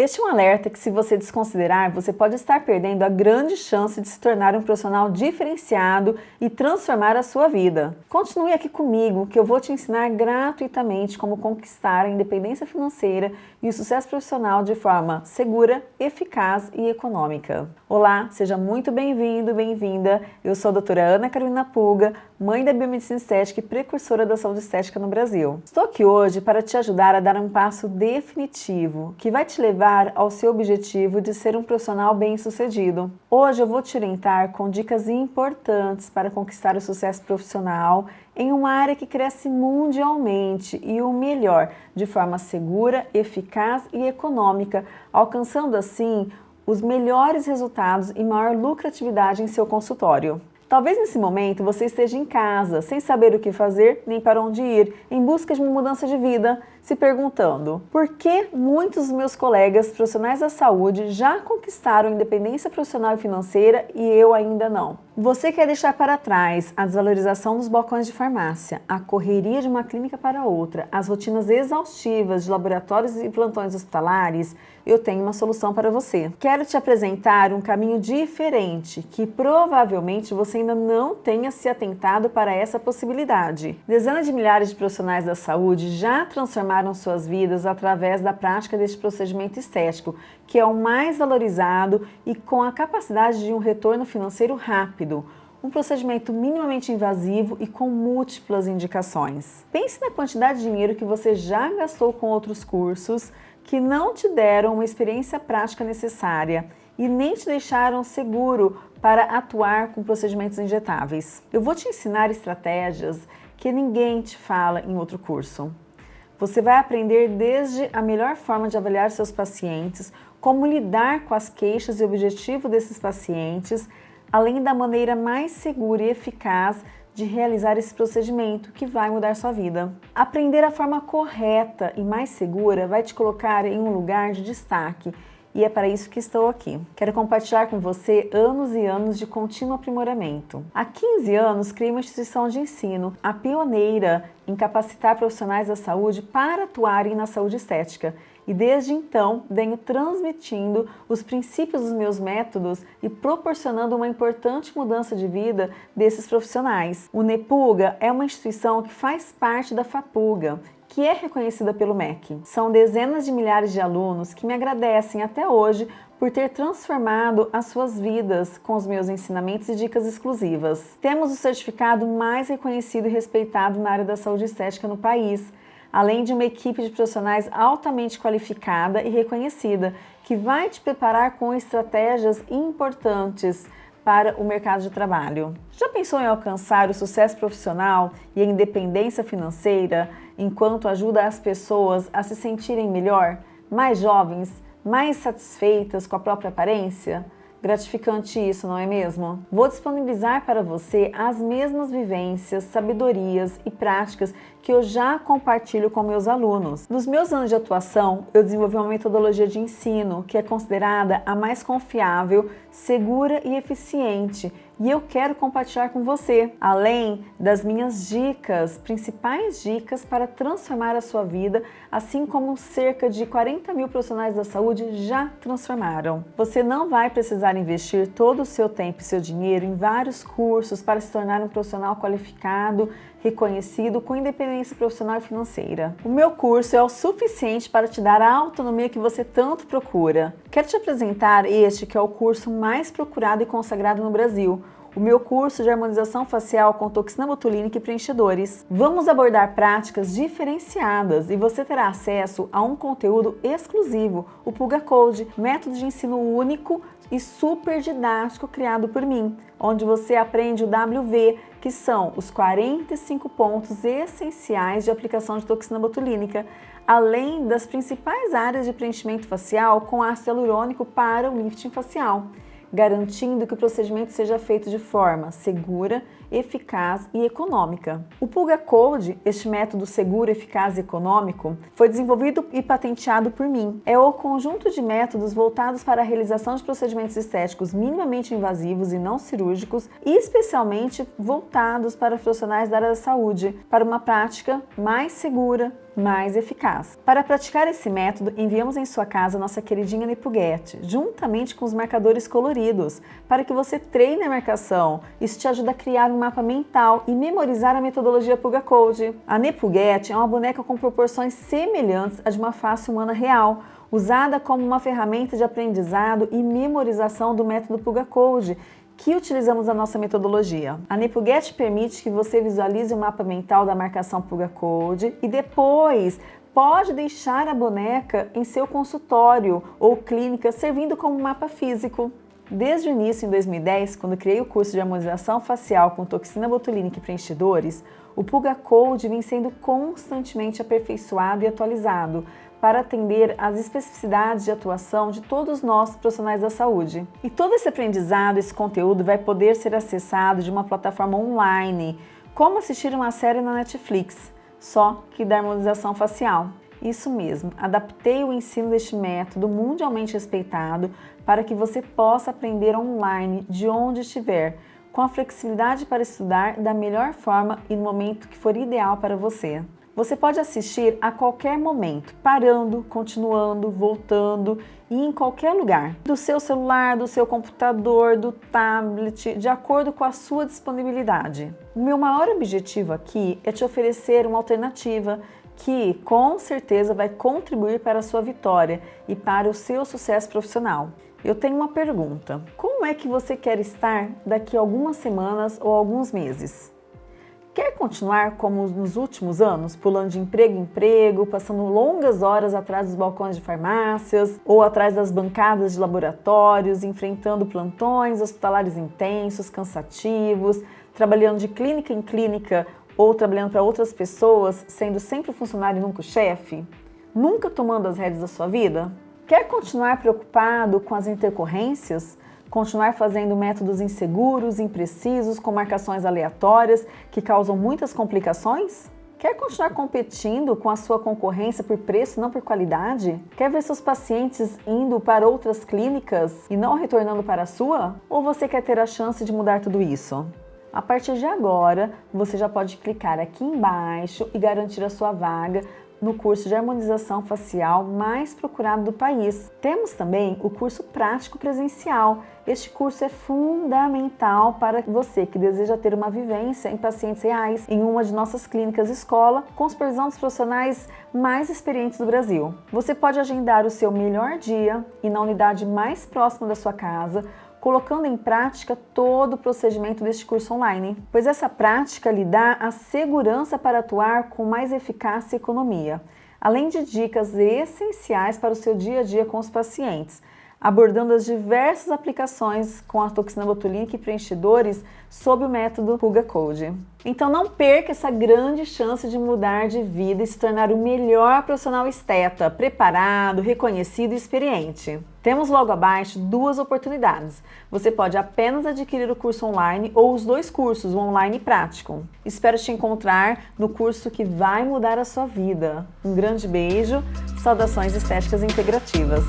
Este é um alerta que se você desconsiderar, você pode estar perdendo a grande chance de se tornar um profissional diferenciado e transformar a sua vida. Continue aqui comigo que eu vou te ensinar gratuitamente como conquistar a independência financeira e o sucesso profissional de forma segura, eficaz e econômica. Olá, seja muito bem-vindo, bem-vinda. Eu sou a doutora Ana Carolina Pulga, mãe da biomedicina estética e precursora da saúde estética no Brasil. Estou aqui hoje para te ajudar a dar um passo definitivo que vai te levar chegar ao seu objetivo de ser um profissional bem-sucedido. Hoje eu vou te orientar com dicas importantes para conquistar o sucesso profissional em uma área que cresce mundialmente e o melhor, de forma segura, eficaz e econômica, alcançando assim os melhores resultados e maior lucratividade em seu consultório. Talvez nesse momento você esteja em casa, sem saber o que fazer nem para onde ir, em busca de uma mudança de vida, se perguntando por que muitos dos meus colegas profissionais da saúde já conquistaram independência profissional e financeira e eu ainda não. Você quer deixar para trás a desvalorização dos balcões de farmácia, a correria de uma clínica para outra, as rotinas exaustivas de laboratórios e plantões hospitalares? Eu tenho uma solução para você. Quero te apresentar um caminho diferente que provavelmente você ainda não tenha se atentado para essa possibilidade. Dezenas de milhares de profissionais da saúde já transformaram suas vidas através da prática deste procedimento estético, que é o mais valorizado e com a capacidade de um retorno financeiro rápido um procedimento minimamente invasivo e com múltiplas indicações. Pense na quantidade de dinheiro que você já gastou com outros cursos que não te deram uma experiência prática necessária e nem te deixaram seguro para atuar com procedimentos injetáveis. Eu vou te ensinar estratégias que ninguém te fala em outro curso. Você vai aprender desde a melhor forma de avaliar seus pacientes, como lidar com as queixas e objetivo desses pacientes, além da maneira mais segura e eficaz de realizar esse procedimento que vai mudar sua vida. Aprender a forma correta e mais segura vai te colocar em um lugar de destaque e é para isso que estou aqui. Quero compartilhar com você anos e anos de contínuo aprimoramento. Há 15 anos criei uma instituição de ensino, a pioneira em capacitar profissionais da saúde para atuarem na saúde estética e desde então venho transmitindo os princípios dos meus métodos e proporcionando uma importante mudança de vida desses profissionais. O NEPUGA é uma instituição que faz parte da FAPUGA que é reconhecida pelo MEC. São dezenas de milhares de alunos que me agradecem até hoje por ter transformado as suas vidas com os meus ensinamentos e dicas exclusivas. Temos o certificado mais reconhecido e respeitado na área da saúde estética no país, além de uma equipe de profissionais altamente qualificada e reconhecida, que vai te preparar com estratégias importantes para o mercado de trabalho. Já pensou em alcançar o sucesso profissional e a independência financeira enquanto ajuda as pessoas a se sentirem melhor, mais jovens, mais satisfeitas com a própria aparência? Gratificante isso, não é mesmo? Vou disponibilizar para você as mesmas vivências, sabedorias e práticas que eu já compartilho com meus alunos. Nos meus anos de atuação, eu desenvolvi uma metodologia de ensino que é considerada a mais confiável, segura e eficiente e eu quero compartilhar com você, além das minhas dicas, principais dicas para transformar a sua vida, assim como cerca de 40 mil profissionais da saúde já transformaram. Você não vai precisar investir todo o seu tempo e seu dinheiro em vários cursos para se tornar um profissional qualificado, reconhecido com independência profissional e financeira. O meu curso é o suficiente para te dar a autonomia que você tanto procura. Quero te apresentar este que é o curso mais procurado e consagrado no Brasil, o meu curso de harmonização facial com toxina botulínica e preenchedores. Vamos abordar práticas diferenciadas e você terá acesso a um conteúdo exclusivo, o Pulga Code, método de ensino único e super didático criado por mim, onde você aprende o WV, que são os 45 pontos essenciais de aplicação de toxina botulínica, além das principais áreas de preenchimento facial com ácido hialurônico para o lifting facial garantindo que o procedimento seja feito de forma segura, eficaz e econômica. O Pulga Code, este método seguro, eficaz e econômico, foi desenvolvido e patenteado por mim. É o conjunto de métodos voltados para a realização de procedimentos estéticos minimamente invasivos e não cirúrgicos e especialmente voltados para profissionais da área da saúde, para uma prática mais segura, mais eficaz. Para praticar esse método, enviamos em sua casa nossa queridinha Nepuget, juntamente com os marcadores coloridos, para que você treine a marcação. Isso te ajuda a criar um mapa mental e memorizar a metodologia Puga Code. A Nepuget é uma boneca com proporções semelhantes à de uma face humana real, usada como uma ferramenta de aprendizado e memorização do método Puga Code, que utilizamos a nossa metodologia. A NepuGet permite que você visualize o mapa mental da marcação Puga Code e depois pode deixar a boneca em seu consultório ou clínica servindo como mapa físico. Desde o início, em 2010, quando criei o curso de harmonização facial com toxina botulínica e preenchedores, o Puga Code vem sendo constantemente aperfeiçoado e atualizado para atender às especificidades de atuação de todos nós profissionais da saúde. E todo esse aprendizado, esse conteúdo vai poder ser acessado de uma plataforma online, como assistir uma série na Netflix, só que da harmonização facial. Isso mesmo, adaptei o ensino deste método mundialmente respeitado para que você possa aprender online de onde estiver, com a flexibilidade para estudar da melhor forma e no momento que for ideal para você. Você pode assistir a qualquer momento, parando, continuando, voltando e em qualquer lugar. Do seu celular, do seu computador, do tablet, de acordo com a sua disponibilidade. O meu maior objetivo aqui é te oferecer uma alternativa que com certeza vai contribuir para a sua vitória e para o seu sucesso profissional. Eu tenho uma pergunta. Como é que você quer estar daqui a algumas semanas ou alguns meses? Quer continuar como nos últimos anos, pulando de emprego em emprego, passando longas horas atrás dos balcões de farmácias ou atrás das bancadas de laboratórios, enfrentando plantões hospitalares intensos, cansativos, trabalhando de clínica em clínica ou trabalhando para outras pessoas, sendo sempre funcionário e nunca chefe? Nunca tomando as rédeas da sua vida? Quer continuar preocupado com as intercorrências? Continuar fazendo métodos inseguros, imprecisos, com marcações aleatórias que causam muitas complicações? Quer continuar competindo com a sua concorrência por preço, não por qualidade? Quer ver seus pacientes indo para outras clínicas e não retornando para a sua? Ou você quer ter a chance de mudar tudo isso? A partir de agora, você já pode clicar aqui embaixo e garantir a sua vaga no curso de harmonização facial mais procurado do país. Temos também o curso prático presencial. Este curso é fundamental para você que deseja ter uma vivência em pacientes reais em uma de nossas clínicas escola com supervisão dos profissionais mais experientes do Brasil. Você pode agendar o seu melhor dia e na unidade mais próxima da sua casa colocando em prática todo o procedimento deste curso online, pois essa prática lhe dá a segurança para atuar com mais eficácia e economia, além de dicas essenciais para o seu dia a dia com os pacientes, abordando as diversas aplicações com a toxina botulínica e preenchedores sob o método Puga Code. Então não perca essa grande chance de mudar de vida e se tornar o melhor profissional esteta, preparado, reconhecido e experiente. Temos logo abaixo duas oportunidades. Você pode apenas adquirir o curso online ou os dois cursos, o online e prático. Espero te encontrar no curso que vai mudar a sua vida. Um grande beijo, saudações estéticas integrativas.